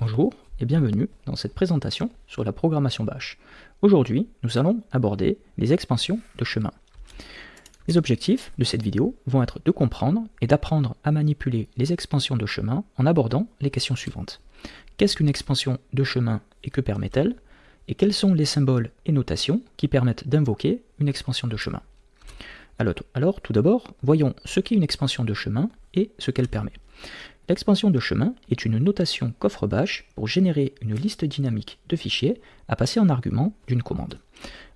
Bonjour et bienvenue dans cette présentation sur la programmation Bash. Aujourd'hui, nous allons aborder les expansions de chemin. Les objectifs de cette vidéo vont être de comprendre et d'apprendre à manipuler les expansions de chemin en abordant les questions suivantes. Qu'est-ce qu'une expansion de chemin et que permet-elle? Et quels sont les symboles et notations qui permettent d'invoquer une expansion de chemin? Alors, tout d'abord, voyons ce qu'est une expansion de chemin et ce qu'elle permet. L'expansion de chemin est une notation coffre bash pour générer une liste dynamique de fichiers à passer en argument d'une commande.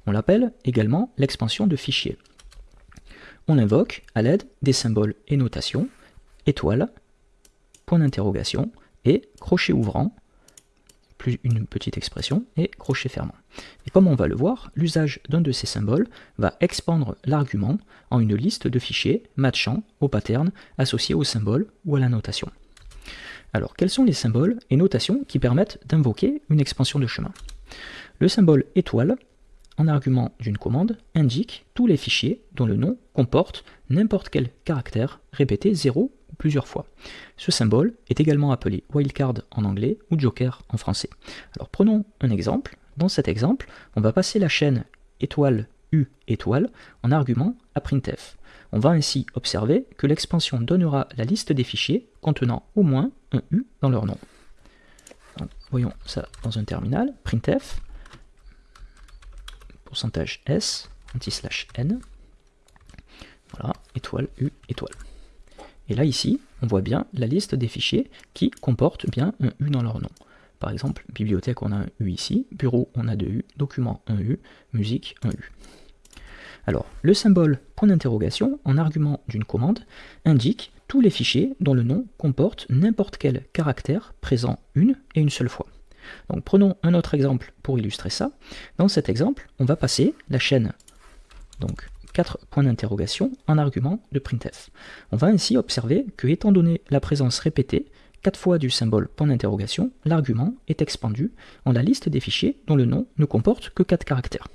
On l'appelle également l'expansion de fichiers. On l'invoque à l'aide des symboles et notations, étoile, point d'interrogation et crochet ouvrant, plus une petite expression, et crochet fermant. Et comme on va le voir, l'usage d'un de ces symboles va expandre l'argument en une liste de fichiers matchant au pattern associé au symbole ou à la notation. Alors, quels sont les symboles et notations qui permettent d'invoquer une expansion de chemin? Le symbole étoile, en argument d'une commande, indique tous les fichiers dont le nom comporte n'importe quel caractère répété zéro ou plusieurs fois. Ce symbole est également appelé wildcard en anglais ou joker en français. Alors prenons un exemple. Dans cet exemple, on va passer la chaîne étoile U étoile en argument à printf. On va ainsi observer que l'expansion donnera la liste des fichiers contenant au moins un U dans leur nom. voyons ça dans un terminal, printf, pourcentage S, anti-slash N, voilà, étoile, U, étoile. Et là, ici, on voit bien la liste des fichiers qui comportent bien un U dans leur nom. Par exemple, bibliothèque, on a un U ici, bureau, on a deux U, document, un U, musique, un U. Alors, le symbole point d'interrogation, en argument d'une commande, indique les fichiers dont le nom comporte n'importe quel caractère présent une et une seule fois. Donc prenons un autre exemple pour illustrer ça. Dans cet exemple, on va passer la chaîne, donc 4 points d'interrogation, en argument de printf. On va ainsi observer que, étant donné la présence répétée, 4 fois du symbole point d'interrogation, l'argument est expandu en la liste des fichiers dont le nom ne comporte que 4 caractères.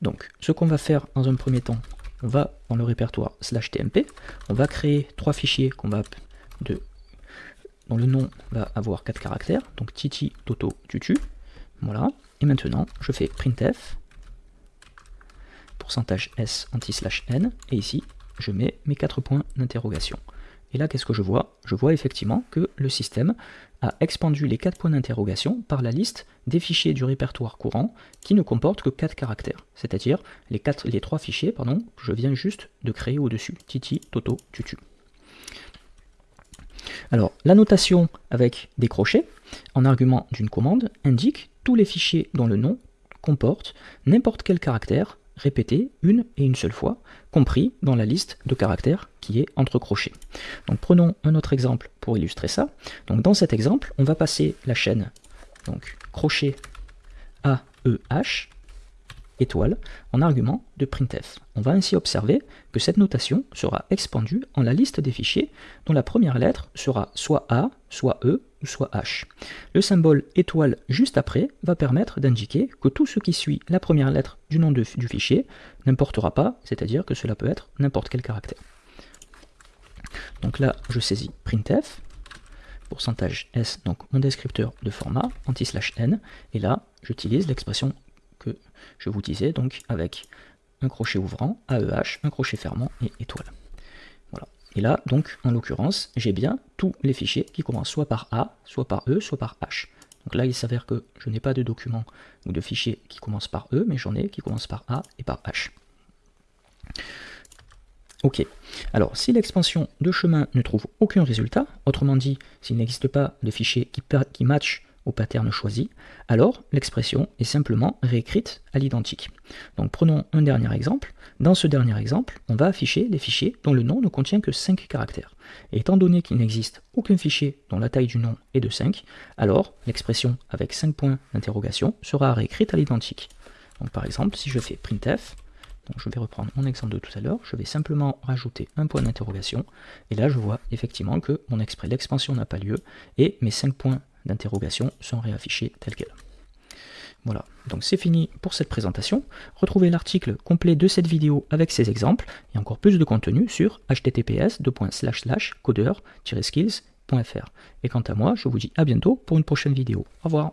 Donc, ce qu'on va faire dans un premier temps, on va dans le répertoire slash tmp, on va créer trois fichiers qu'on va de, dont le nom va avoir quatre caractères, donc titi, toto, tutu, voilà, et maintenant je fais printf, pourcentage s anti-slash n, et ici je mets mes quatre points d'interrogation. Et là, qu'est-ce que je vois? Je vois effectivement que le système a expandu les quatre points d'interrogation par la liste des fichiers du répertoire courant qui ne comportent que 4 caractères, c'est-à-dire les, les trois fichiers pardon, que je viens juste de créer au-dessus, titi, toto, tutu. Alors, la notation avec des crochets, en argument d'une commande, indique tous les fichiers dont le nom comporte n'importe quel caractère répété une et une seule fois, compris dans la liste de caractères qui est entre crochets. Donc prenons un autre exemple pour illustrer ça. Donc dans cet exemple, on va passer la chaîne donc crochet AEH étoile en argument de printf. On va ainsi observer que cette notation sera expandue en la liste des fichiers dont la première lettre sera soit A, soit E ou soit H. Le symbole étoile juste après va permettre d'indiquer que tout ce qui suit la première lettre du nom du fichier n'importera pas, c'est-à-dire que cela peut être n'importe quel caractère. Donc là, je saisis printf, pourcentage S, donc mon descripteur de format, anti-slash n, et là, j'utilise l'expression je vous disais, donc avec un crochet ouvrant, AEH, un crochet fermant et étoile. Voilà. Et là, donc, en l'occurrence, j'ai bien tous les fichiers qui commencent soit par A, soit par E, soit par H. Donc là, il s'avère que je n'ai pas de document ou de fichier qui commence par E, mais j'en ai qui commencent par A et par H. Ok, alors si l'expansion de chemin ne trouve aucun résultat, autrement dit, s'il n'existe pas de fichier qui, qui match au pattern choisi, alors l'expression est simplement réécrite à l'identique. Donc prenons un dernier exemple. Dans ce dernier exemple, on va afficher des fichiers dont le nom ne contient que 5 caractères. Et étant donné qu'il n'existe aucun fichier dont la taille du nom est de 5, alors l'expression avec 5 points d'interrogation sera réécrite à l'identique. Donc par exemple, si je fais printf, donc je vais reprendre mon exemple de tout à l'heure, je vais simplement rajouter un point d'interrogation, et là je vois effectivement que mon exprès l'expansion n'a pas lieu, et mes 5 points d'interrogation sont réaffichés tels quels. Voilà, donc c'est fini pour cette présentation. Retrouvez l'article complet de cette vidéo avec ces exemples et encore plus de contenu sur https codeur-skills Et quant à moi, je vous dis à bientôt pour une prochaine vidéo. Au revoir